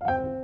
you